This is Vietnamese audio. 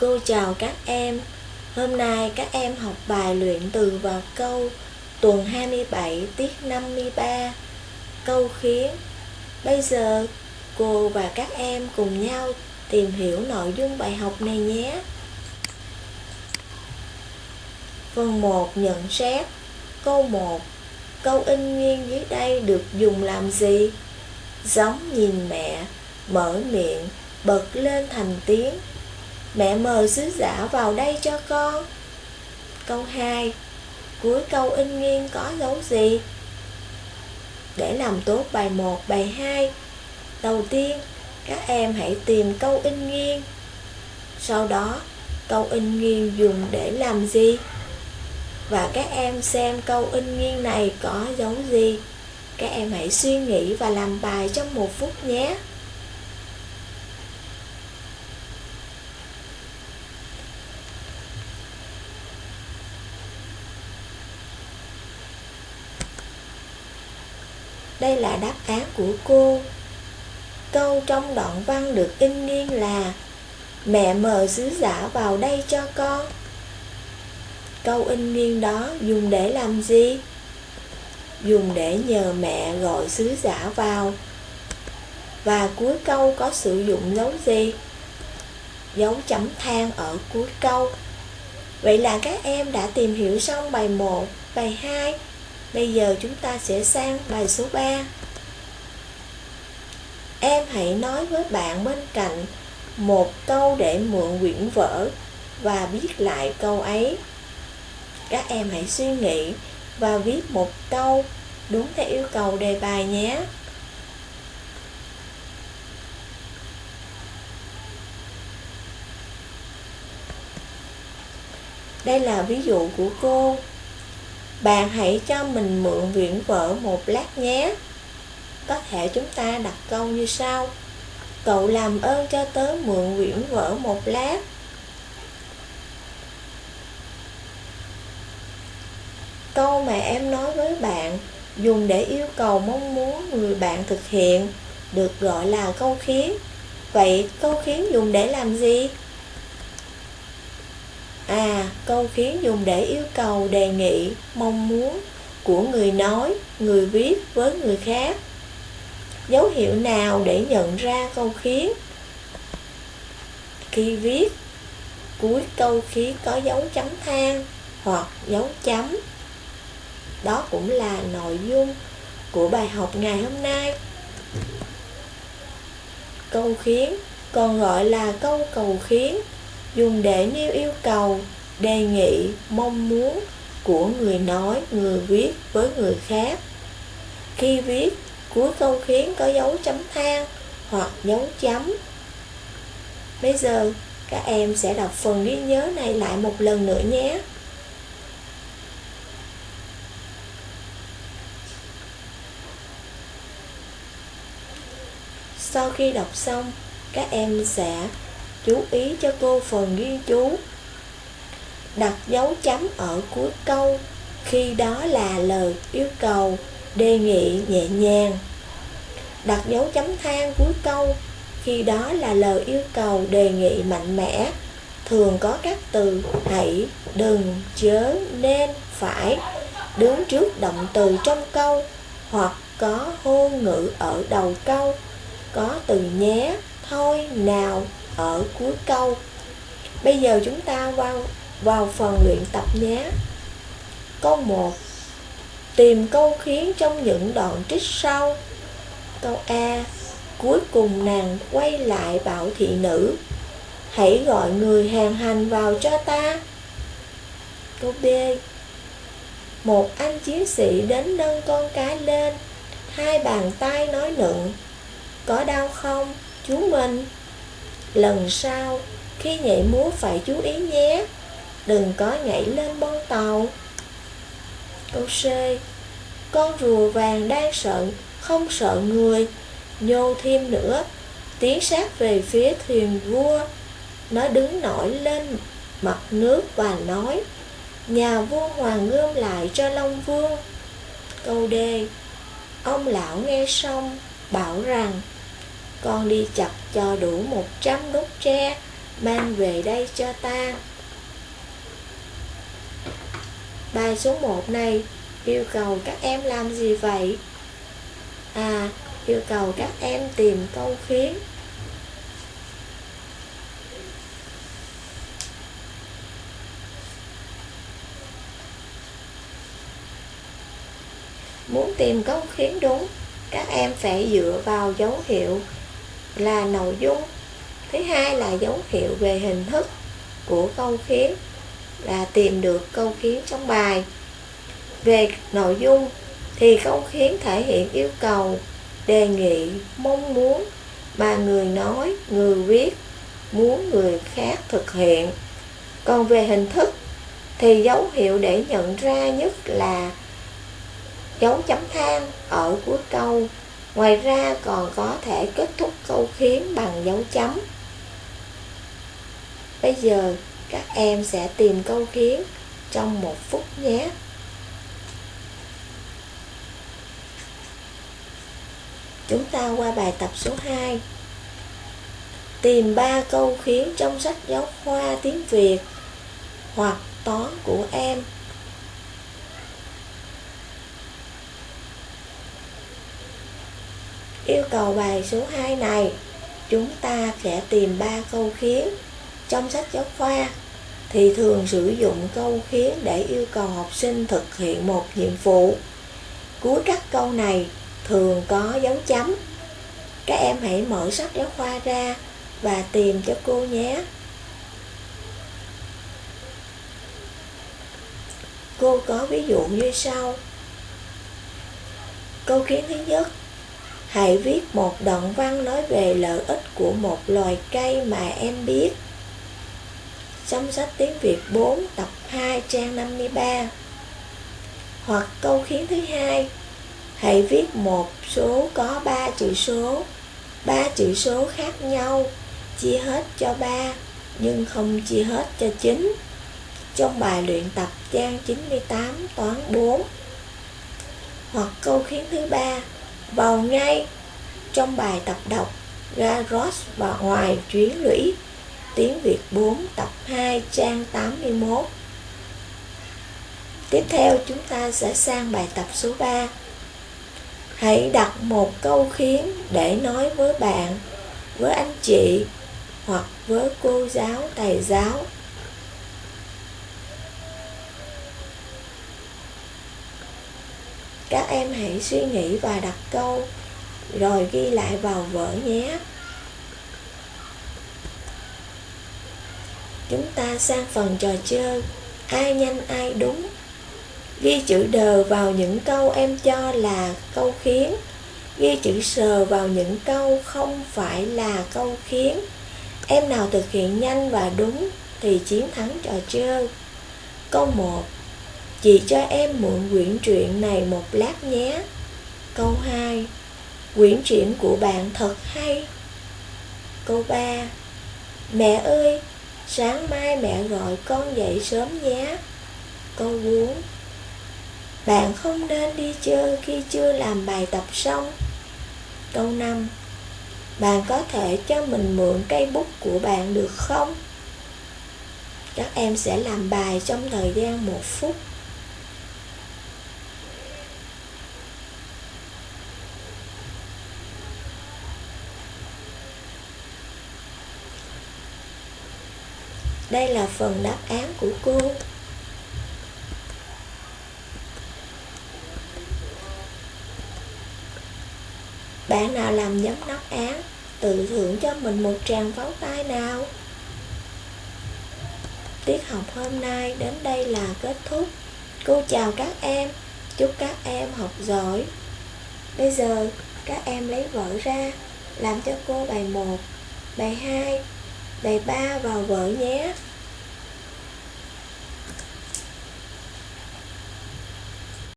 Cô chào các em. Hôm nay các em học bài luyện từ và câu tuần 27 tiết 53 câu khiến. Bây giờ cô và các em cùng nhau tìm hiểu nội dung bài học này nhé. Phần 1 nhận xét Câu 1 Câu in nguyên dưới đây được dùng làm gì? Giống nhìn mẹ, mở miệng, bật lên thành tiếng Mẹ mời sứ giả vào đây cho con Câu 2 Cuối câu in nghiêng có dấu gì? Để làm tốt bài 1, bài 2 Đầu tiên, các em hãy tìm câu in nghiêng Sau đó, câu in nghiêng dùng để làm gì? Và các em xem câu in nghiêng này có dấu gì? Các em hãy suy nghĩ và làm bài trong một phút nhé Đây là đáp án của cô. Câu trong đoạn văn được in nghiêng là Mẹ mời sứ giả vào đây cho con. Câu in nghiêng đó dùng để làm gì? Dùng để nhờ mẹ gọi sứ giả vào. Và cuối câu có sử dụng dấu gì? Dấu chấm than ở cuối câu. Vậy là các em đã tìm hiểu xong bài 1, bài 2 Bây giờ chúng ta sẽ sang bài số 3 Em hãy nói với bạn bên cạnh một câu để mượn quyển vở và viết lại câu ấy. Các em hãy suy nghĩ và viết một câu đúng theo yêu cầu đề bài nhé. Đây là ví dụ của cô. Bạn hãy cho mình mượn viện vở một lát nhé. Có thể chúng ta đặt câu như sau. Cậu làm ơn cho tớ mượn quyển vở một lát. Câu mà em nói với bạn, dùng để yêu cầu mong muốn người bạn thực hiện, được gọi là câu khiến. Vậy câu khiến dùng để làm gì? À, câu khiến dùng để yêu cầu, đề nghị, mong muốn của người nói, người viết với người khác. Dấu hiệu nào để nhận ra câu khiến? Khi viết, cuối câu khiến có dấu chấm than hoặc dấu chấm. Đó cũng là nội dung của bài học ngày hôm nay. Câu khiến còn gọi là câu cầu khiến dùng để nêu yêu cầu, đề nghị, mong muốn của người nói, người viết với người khác. Khi viết, cuối câu khiến có dấu chấm than hoặc dấu chấm. Bây giờ, các em sẽ đọc phần ghi nhớ này lại một lần nữa nhé. Sau khi đọc xong, các em sẽ chú ý cho cô phần ghi chú. Đặt dấu chấm ở cuối câu. Khi đó là lời yêu cầu. Đề nghị nhẹ nhàng. Đặt dấu chấm than cuối câu. Khi đó là lời yêu cầu, đề nghị mạnh mẽ. Thường có các từ, hãy, đừng, chớ, nên, phải, đứng trước động từ trong câu, hoặc có hô ngữ ở đầu câu. Có từ nhé, thôi, nào ở cuối câu. Bây giờ chúng ta vào, vào phần luyện tập nhé. Câu 1 Tìm câu khiến trong những đoạn trích sau. Câu A. Cuối cùng nàng quay lại bảo thị nữ. Hãy gọi người hàng hành vào cho ta. Câu B. Một anh chiến sĩ đến nâng con cá lên. Hai bàn tay nói nựng. Có đau không, chú mình? Lần sau, khi nhảy múa phải chú ý nhé. Đừng có nhảy lên bông tàu. Câu C. Con rùa vàng đang sợ, không sợ người. Nhô thêm nữa Tiến sát về phía thuyền vua. Nó đứng nổi lên mặt nước và nói Nhà vua hoàng gom lại cho Long Vương. Câu D. Ông lão nghe xong bảo rằng con đi chặt cho đủ 100 nút tre mang về đây cho ta. Bài số 1 này yêu cầu các em làm gì vậy? À, yêu cầu các em tìm câu khiến Muốn tìm câu khiến đúng, các em phải dựa vào dấu hiệu là nội dung. Thứ hai là dấu hiệu về hình thức của câu khiến là tìm được câu khiến trong bài. Về nội dung thì câu khiến thể hiện yêu cầu, đề nghị, mong muốn mà người nói, người viết muốn người khác thực hiện. Còn về hình thức thì dấu hiệu để nhận ra nhất là dấu chấm than ở cuối câu. Ngoài ra còn có thể kết thúc câu khiến bằng dấu chấm. Bây giờ các em sẽ tìm câu khiến trong một phút nhé. Chúng ta qua bài tập số 2. Tìm 3 câu khiến trong sách giáo khoa tiếng Việt hoặc toán của em. Yêu cầu bài số 2 này, chúng ta sẽ tìm 3 câu khiến trong sách giáo khoa thì thường sử dụng câu khiến để yêu cầu học sinh thực hiện một nhiệm vụ. Cuối các câu này thường có dấu chấm. Các em hãy mở sách giáo khoa ra và tìm cho cô nhé. Cô có ví dụ như sau. Câu khiến thứ nhất Hãy viết một đoạn văn nói về lợi ích của một loài cây mà em biết. Trong sách tiếng Việt 4 tập 2 trang 53 Hoặc câu khiến thứ hai Hãy viết một số có ba chữ số. Ba chữ số khác nhau, Chia hết cho ba, Nhưng không chia hết cho chín. Trong bài luyện tập trang 98 toán 4 Hoặc câu khiến thứ ba vào ngay trong bài tập đọc Garros và ngoài chuyến lũy Tiếng Việt 4 tập 2 trang 81 Tiếp theo chúng ta sẽ sang bài tập số 3 Hãy đặt một câu khiến để nói với bạn, với anh chị hoặc với cô giáo, thầy giáo. Các em hãy suy nghĩ và đặt câu, Rồi ghi lại vào vở nhé. Chúng ta sang phần trò chơi, Ai nhanh ai đúng. Ghi chữ đờ vào những câu em cho là câu khiến. Ghi chữ sờ vào những câu không phải là câu khiến. Em nào thực hiện nhanh và đúng thì chiến thắng trò chơi. Câu 1 Chị cho em mượn quyển truyện này một lát nhé. Câu 2 Quyển truyện của bạn thật hay? Câu 3 Mẹ ơi, sáng mai mẹ gọi con dậy sớm nhé. Câu 4 Bạn không nên đi chơi khi chưa làm bài tập xong. Câu 5 Bạn có thể cho mình mượn cây bút của bạn được không? Các em sẽ làm bài trong thời gian một phút. Đây là phần đáp án của cô. Bạn nào làm giống đáp án, tự thưởng cho mình một tràng pháo tay nào. Tiết học hôm nay đến đây là kết thúc. Cô chào các em, chúc các em học giỏi. Bây giờ các em lấy vở ra, làm cho cô bài 1, bài 2, bài 3 vào vở nhé.